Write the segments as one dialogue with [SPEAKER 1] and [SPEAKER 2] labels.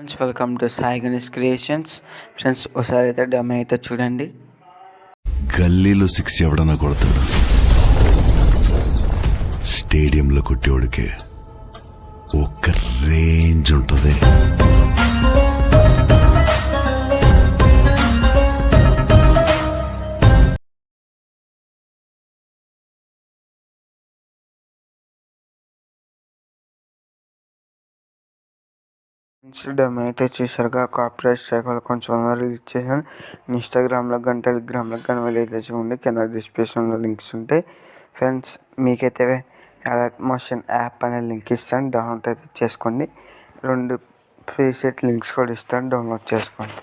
[SPEAKER 1] Friends welcome to Sai Ganesh creations friends ఒకసారి అయితే డమ్ అయితే చూడండి.
[SPEAKER 2] గల్లీలో సిక్స్ ఎవడన్నా కొడతాడు? స్టేడియంలో కొట్టేవాడికే.
[SPEAKER 1] ఫ్రెండ్స్ అయితే చూసారుగా కాపీరైట్ స్ట్రైక్ వల్ల కొంచెం రిలీజ్ ఇచ్చేసాను ఇన్స్టాగ్రామ్లో కానీ టెలిగ్రామ్లో కానీ వెళ్ళి చూడండి కింద డిస్క్రిప్షన్లో లింక్స్ ఉంటాయి. ఫ్రెండ్స్ మీకైతే అలర్ట్ మోషన్ యాప్ అనే లింక్ ఇస్తాను. డౌన్లోడ్ అయితే చేసుకోండి. రెండు ఫ్రీ సెట్ లింక్స్ కూడా ఇస్తాను. డౌన్లోడ్ చేసుకోండి.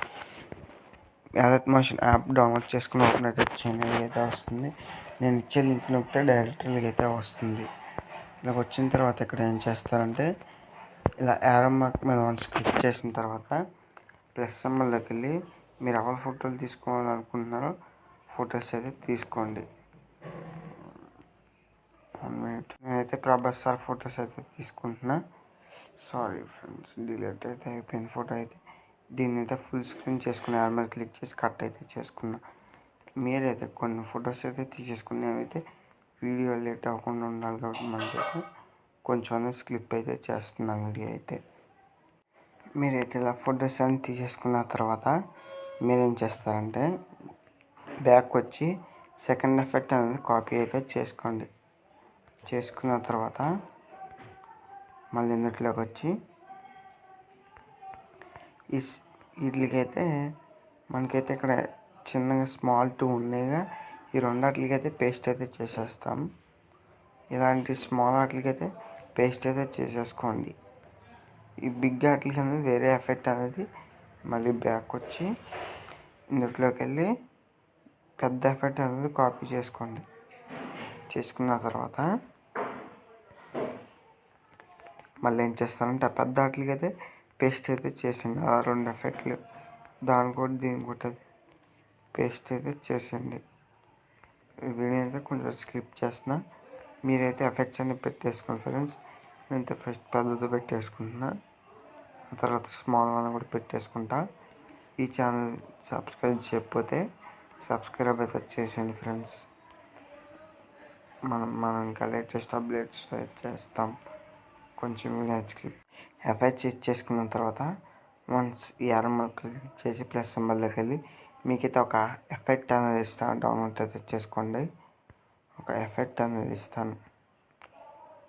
[SPEAKER 1] అలర్ట్ మోషన్ యాప్ డౌన్లోడ్ చేసుకుని ఓపెన్ అయితే చేయండి. అయితే వస్తుంది. నేను ఇచ్చే లింక్ నొక్కితే డైరెక్ట్ అయితే వస్తుంది. ఇలా వచ్చిన తర్వాత ఇక్కడ ఏం చేస్తారంటే ఇలా యారో మార్క్ మీద వన్స్ క్లిక్ చేసిన తర్వాత ప్లస్ సింబల్లోకి వెళ్ళి మీరు ఎవరి ఫోటోలు తీసుకోవాలనుకుంటున్నారో ఫొటోస్ అయితే తీసుకోండి. వన్ మినిట్ నేనైతే ప్రభాస్ సార్ ఫొటోస్ అయితే తీసుకుంటున్నా. సారీ ఫ్రెండ్స్ డిలీట్ అయితే అయిపోయింది ఫోటో అయితే. దీన్ని అయితే ఫుల్ స్క్రీన్ చేసుకుని యాడ్ మీద క్లిక్ చేసి కట్ అయితే చేసుకున్నా. మీరైతే కొన్ని ఫొటోస్ అయితే తీసేసుకుని అయితే వీడియో లేట్ అవ్వకుండా ఉండాలి కాబట్టి మనకైతే కొంచెం స్లిప్ స్క్లిప్ అయితే చేస్తున్నా వీడియో అయితే. మీరైతే ఇలా ఫొటోస్ అన్ని తీసేసుకున్న తర్వాత మీరేం చేస్తారంటే బ్యాక్ వచ్చి సెకండ్ ఎఫెక్ట్ అనేది కాపీ అయితే చేసుకోండి. చేసుకున్న తర్వాత మళ్ళీ ఇందులోకి వచ్చి ఈ వీటికైతే మనకైతే ఇక్కడ చిన్నగా స్మాల్ టూ ఉన్నాయిగా ఈ రెండు రెండాటికైతే పేస్ట్ అయితే చేసేస్తాం. ఇలాంటి స్మాల్ వాటికైతే పేస్ట్ అయితే చేసేసుకోండి. ఈ బిగ్ వాటికి అనేది వేరే ఎఫెక్ట్ అనేది మళ్ళీ బ్యాక్ వచ్చి ఇందులోకి వెళ్ళి పెద్ద ఎఫెక్ట్ అనేది కాపీ చేసుకోండి. చేసుకున్న తర్వాత మళ్ళీ ఏం చేస్తానంటే ఆ పెద్ద వాటికి అయితే పేస్ట్ అయితే చేసింది ఆ రెండు ఎఫెక్ట్లు. దాని కూడా దీని కూడా పేస్ట్ అయితే చేసేయండి. వీడియో అయితే కొంచెం స్కిప్ చేస్తున్నా. మీరైతే ఎఫెక్ట్స్ అన్ని పెట్టేసుకోండి ఫ్రెండ్స్ నేనైతే ఫస్ట్ పెద్దది పెట్టేసుకుంటున్నా. తర్వాత స్మాల్ వన్ కూడా పెట్టేసుకుంటా. ఈ ఛానల్ సబ్స్క్రైబ్ చేయకపోతే సబ్స్క్రైబ్ అయితే చేసేయండి ఫ్రెండ్స్ మనం మనం ఇంకా లేటెస్ట్ అప్డేట్స్ చేస్తాం. కొంచెం వీడియో ఎఫెక్ట్స్ ఇచ్చేసుకున్న తర్వాత వన్స్ ఈ అరమ క్లిక్ చేసి ప్లస్ సింబల్లోకి వెళ్ళి మీకైతే ఒక ఎఫెక్ట్ అనేది ఇస్తాను డౌన్లోడ్ అయితే చేసుకోండి. ఒక ఎఫెక్ట్ అనేది ఇస్తాను.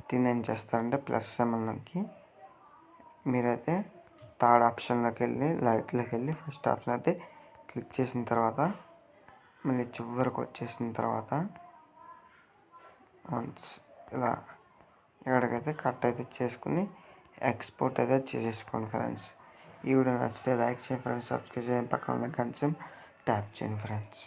[SPEAKER 1] దీన్ని ఏం చేస్తారంటే ప్లస్ సింబల్లోకి మీరైతే థర్డ్ ఆప్షన్లోకి వెళ్ళి లైట్లోకి వెళ్ళి ఫస్ట్ ఆప్షన్ అయితే క్లిక్ చేసిన తర్వాత మళ్ళీ చివరికి వచ్చేసిన తర్వాత వన్స్ ఇలా ఎక్కడికైతే కట్ అయితే చేసుకుని ఎక్స్పోర్ట్ అయితే చేసేసుకోండి ఫ్రెండ్స్. ఈ వీడియో నచ్చితే లైక్ చేయండి ఫ్రెండ్స్ సబ్స్క్రైబ్ చేయండి. పక్కన ఉన్న గంట ట్యాప్ చేయండి ఫ్రెండ్స్.